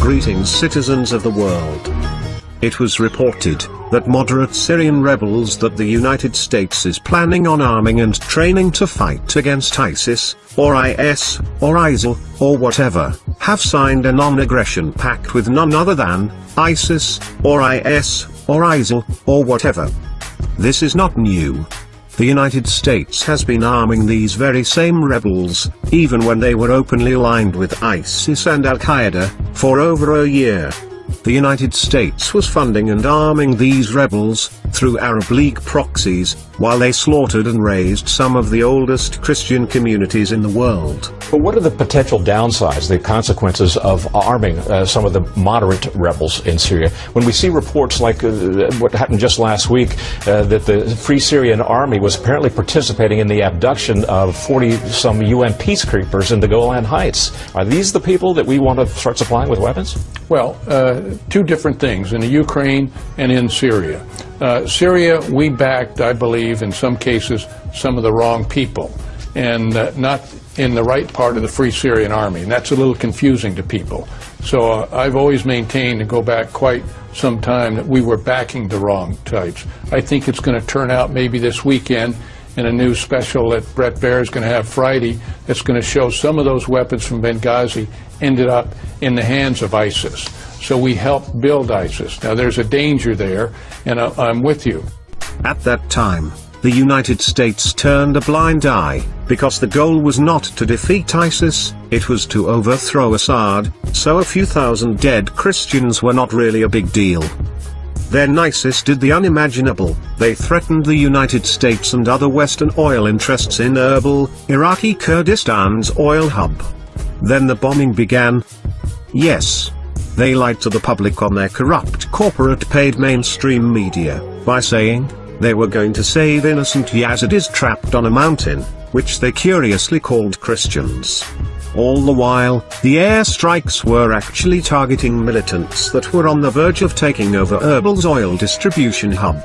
Greetings citizens of the world. It was reported that moderate Syrian rebels that the United States is planning on arming and training to fight against ISIS, or IS, or ISIL, or whatever, have signed a non-aggression pact with none other than ISIS, or IS, or ISIL, or whatever. This is not new. The United States has been arming these very same rebels, even when they were openly aligned with ISIS and Al-Qaeda, for over a year. The United States was funding and arming these rebels, through Arab League proxies, while they slaughtered and razed some of the oldest Christian communities in the world. But what are the potential downsides, the consequences of arming uh, some of the moderate rebels in Syria? When we see reports like uh, what happened just last week, uh, that the Free Syrian Army was apparently participating in the abduction of 40 some UN peacekeepers in the Golan Heights. Are these the people that we want to start supplying with weapons? Well, uh, two different things in the Ukraine and in Syria. Uh, Syria, we backed, I believe, in some cases, some of the wrong people, and uh, not in the right part of the Free Syrian Army. And that's a little confusing to people. So uh, I've always maintained, and go back quite some time, that we were backing the wrong types. I think it's going to turn out maybe this weekend in a new special that Brett Baier is going to have Friday that's going to show some of those weapons from Benghazi ended up in the hands of ISIS. So we helped build ISIS. Now there's a danger there, and I, I'm with you. At that time, the United States turned a blind eye, because the goal was not to defeat ISIS, it was to overthrow Assad, so a few thousand dead Christians were not really a big deal. Then ISIS did the unimaginable, they threatened the United States and other Western oil interests in Erbil, Iraqi Kurdistan's oil hub. Then the bombing began. Yes. They lied to the public on their corrupt corporate paid mainstream media, by saying, they were going to save innocent Yazidis trapped on a mountain, which they curiously called Christians. All the while, the airstrikes were actually targeting militants that were on the verge of taking over Erbil's oil distribution hub.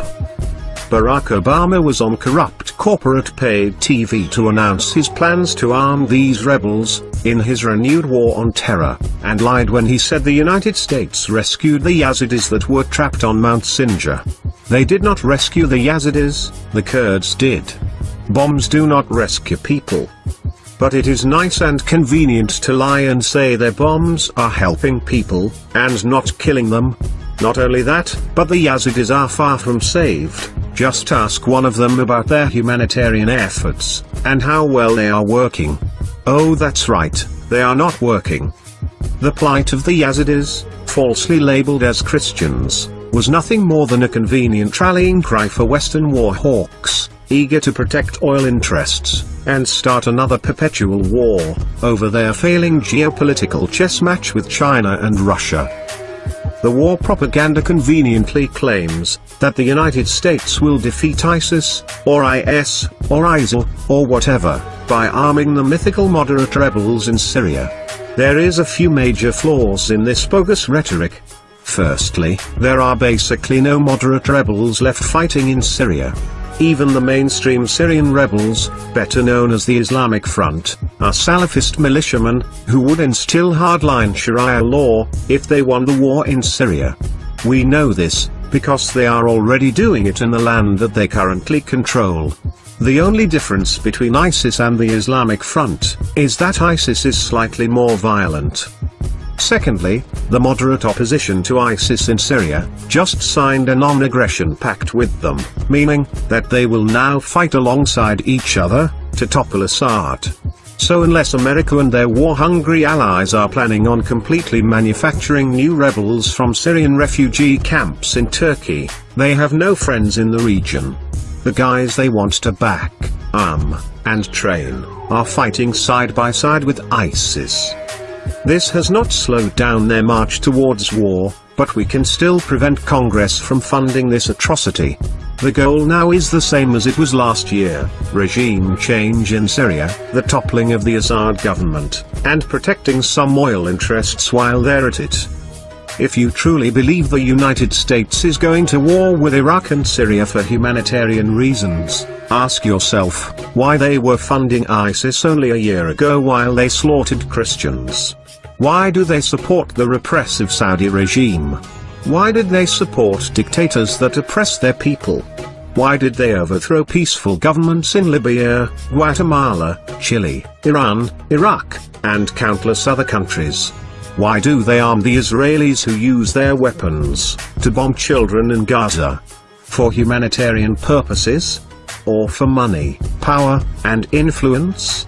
Barack Obama was on corrupt corporate paid TV to announce his plans to arm these rebels, in his renewed war on terror, and lied when he said the United States rescued the Yazidis that were trapped on Mount Sinjar. They did not rescue the Yazidis, the Kurds did. Bombs do not rescue people. But it is nice and convenient to lie and say their bombs are helping people, and not killing them. Not only that, but the Yazidis are far from saved. Just ask one of them about their humanitarian efforts, and how well they are working. Oh that's right, they are not working. The plight of the Yazidis, falsely labeled as Christians, was nothing more than a convenient rallying cry for Western war hawks, eager to protect oil interests, and start another perpetual war, over their failing geopolitical chess match with China and Russia. The war propaganda conveniently claims that the United States will defeat ISIS, or IS, or ISIL, or whatever, by arming the mythical moderate rebels in Syria. There is a few major flaws in this bogus rhetoric. Firstly, there are basically no moderate rebels left fighting in Syria. Even the mainstream Syrian rebels, better known as the Islamic Front, are Salafist militiamen, who would instill hardline Sharia law, if they won the war in Syria. We know this, because they are already doing it in the land that they currently control. The only difference between ISIS and the Islamic Front, is that ISIS is slightly more violent. Secondly, the moderate opposition to ISIS in Syria, just signed a non-aggression pact with them, meaning, that they will now fight alongside each other, to topple Assad. So unless America and their war-hungry allies are planning on completely manufacturing new rebels from Syrian refugee camps in Turkey, they have no friends in the region. The guys they want to back, arm, and train, are fighting side by side with ISIS. This has not slowed down their march towards war, but we can still prevent Congress from funding this atrocity. The goal now is the same as it was last year, regime change in Syria, the toppling of the Assad government, and protecting some oil interests while they're at it. If you truly believe the United States is going to war with Iraq and Syria for humanitarian reasons, ask yourself, why they were funding ISIS only a year ago while they slaughtered Christians. Why do they support the repressive Saudi regime? Why did they support dictators that oppress their people? Why did they overthrow peaceful governments in Libya, Guatemala, Chile, Iran, Iraq, and countless other countries? Why do they arm the Israelis who use their weapons to bomb children in Gaza? For humanitarian purposes? Or for money, power, and influence?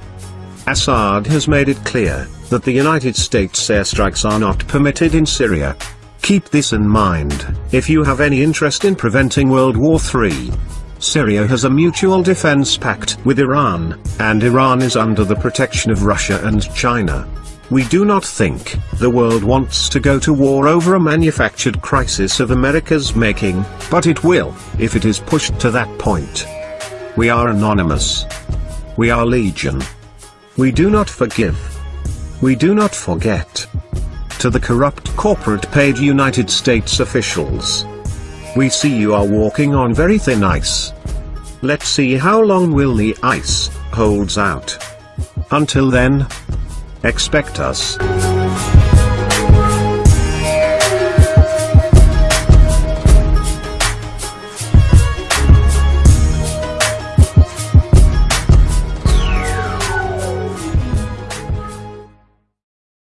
Assad has made it clear that the United States airstrikes are not permitted in Syria. Keep this in mind, if you have any interest in preventing World War III. Syria has a mutual defense pact with Iran, and Iran is under the protection of Russia and China. We do not think the world wants to go to war over a manufactured crisis of America's making, but it will, if it is pushed to that point. We are anonymous. We are legion. We do not forgive. We do not forget. To the corrupt corporate paid United States officials. We see you are walking on very thin ice. Let's see how long will the ice holds out. Until then, expect us.